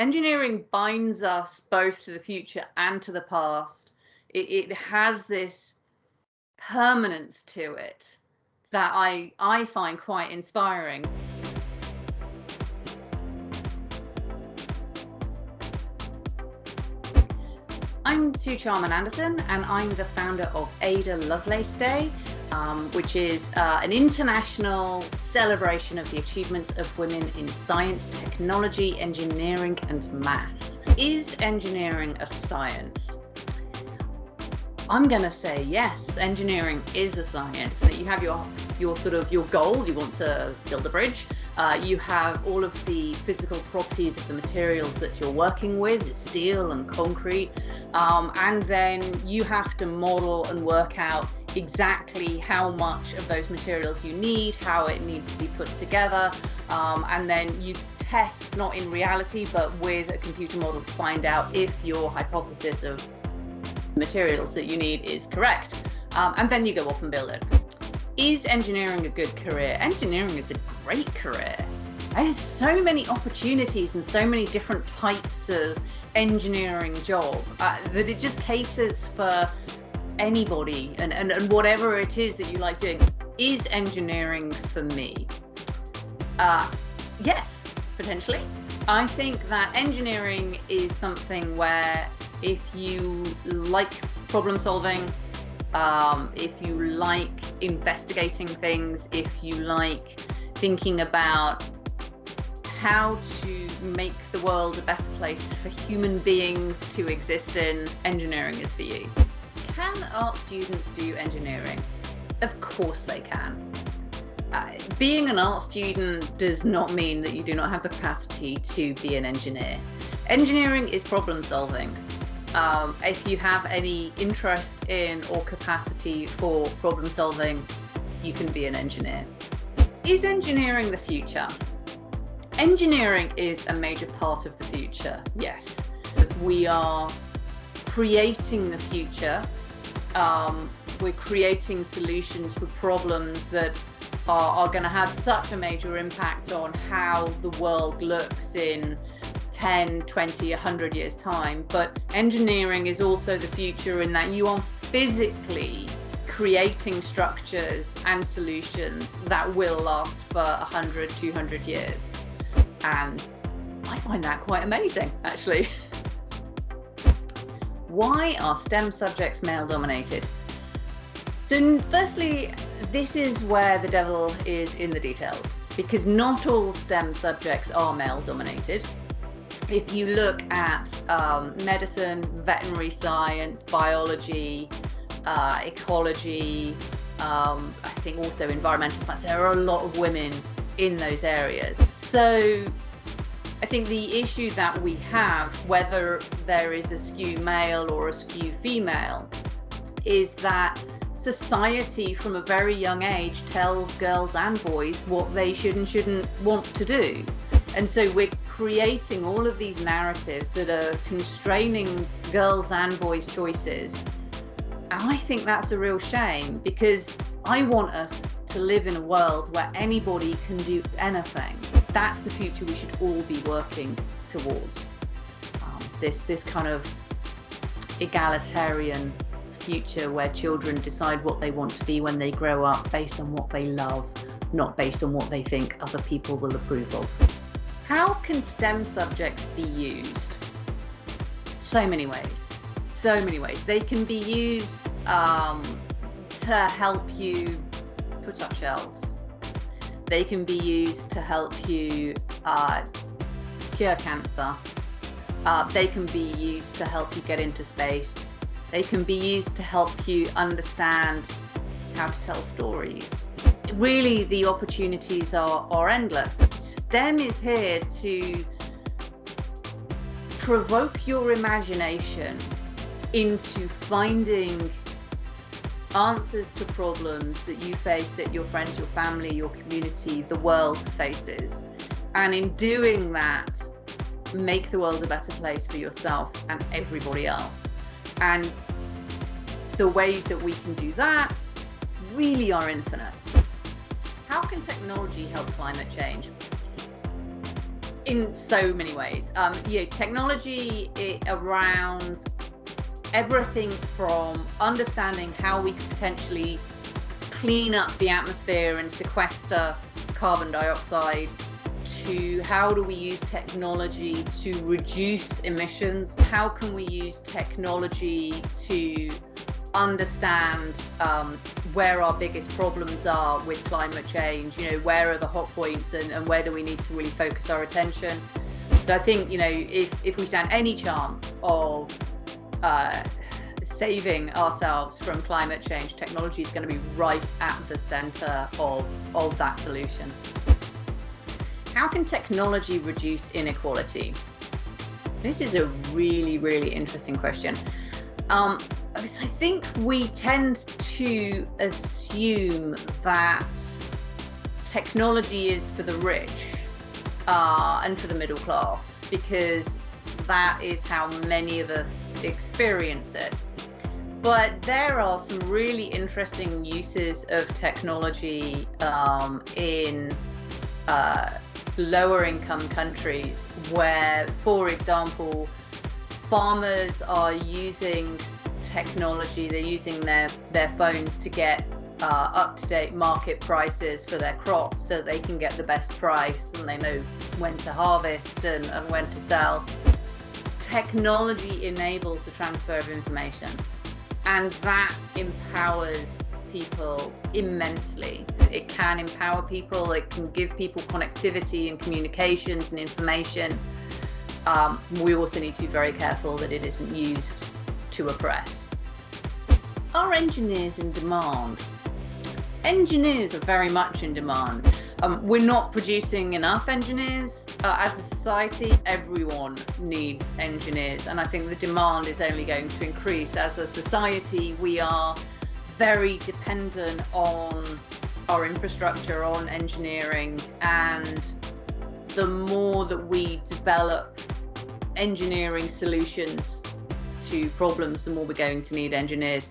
engineering binds us both to the future and to the past. It, it has this permanence to it that I, I find quite inspiring. I'm Suw Charman Anderson and I'm the founder of Ada Lovelace Day, um, which is uh, an international celebration of the achievements of women in science, technology, engineering and maths. Is engineering a science? I'm going to say yes, engineering is a science. You have your, your sort of your goal, you want to build a bridge. Uh, you have all of the physical properties of the materials that you're working with, steel and concrete. Um, and then you have to model and work out exactly how much of those materials you need, how it needs to be put together. Um, and then you test, not in reality, but with a computer model to find out if your hypothesis of materials that you need is correct. Um, and then you go off and build it. Is engineering a good career? Engineering is a great career. There's so many opportunities and so many different types of engineering job uh, that it just caters for anybody and, and, and whatever it is that you like doing. Is engineering for me? Uh, yes, potentially. I think that engineering is something where if you like problem solving, um, if you like investigating things, if you like thinking about how to make the world a better place for human beings to exist in, engineering is for you. Can art students do engineering? Of course they can. Uh, being an art student does not mean that you do not have the capacity to be an engineer. Engineering is problem solving um, if you have any interest in or capacity for problem solving, you can be an engineer. Is engineering the future? Engineering is a major part of the future, yes. We are creating the future. Um, we're creating solutions for problems that are, are going to have such a major impact on how the world looks in 10, 20, 100 years time. But engineering is also the future in that you are physically creating structures and solutions that will last for 100, 200 years. And I find that quite amazing, actually. Why are STEM subjects male dominated? So firstly, this is where the devil is in the details because not all STEM subjects are male dominated if you look at um, medicine, veterinary science, biology, uh, ecology, um, I think also environmental science, there are a lot of women in those areas. So think the issue that we have, whether there is a skew male or a skew female, is that society from a very young age tells girls and boys what they should and shouldn't want to do. And so we're creating all of these narratives that are constraining girls and boys' choices. And I think that's a real shame because I want us to live in a world where anybody can do anything. That's the future we should all be working towards. Um, this, this kind of egalitarian future where children decide what they want to be when they grow up based on what they love, not based on what they think other people will approve of. How can STEM subjects be used? So many ways. So many ways. They can be used um, to help you put up shelves. They can be used to help you uh, cure cancer. Uh, they can be used to help you get into space. They can be used to help you understand how to tell stories. Really, the opportunities are, are endless. STEM is here to provoke your imagination into finding answers to problems that you face, that your friends, your family, your community, the world faces. And in doing that, make the world a better place for yourself and everybody else. And the ways that we can do that really are infinite. How can technology help climate change? in so many ways. Um, you know, technology around everything from understanding how we could potentially clean up the atmosphere and sequester carbon dioxide to how do we use technology to reduce emissions? How can we use technology to understand um, where our biggest problems are with climate change? You know, where are the hot points and, and where do we need to really focus our attention? So I think, you know, if, if we stand any chance of uh, saving ourselves from climate change, technology is going to be right at the center of, of that solution. How can technology reduce inequality? This is a really, really interesting question. Um, I think we tend to assume that technology is for the rich uh, and for the middle class because that is how many of us experience it. But there are some really interesting uses of technology um, in uh, lower income countries where, for example, farmers are using technology, they're using their, their phones to get uh, up-to-date market prices for their crops so they can get the best price and they know when to harvest and, and when to sell. Technology enables the transfer of information and that empowers people immensely. It can empower people, it can give people connectivity and communications and information. Um, we also need to be very careful that it isn't used to oppress. Are engineers in demand? Engineers are very much in demand. Um, we're not producing enough engineers uh, as a society. Everyone needs engineers, and I think the demand is only going to increase. As a society, we are very dependent on our infrastructure, on engineering, and the more that we develop engineering solutions to problems, the more we're going to need engineers.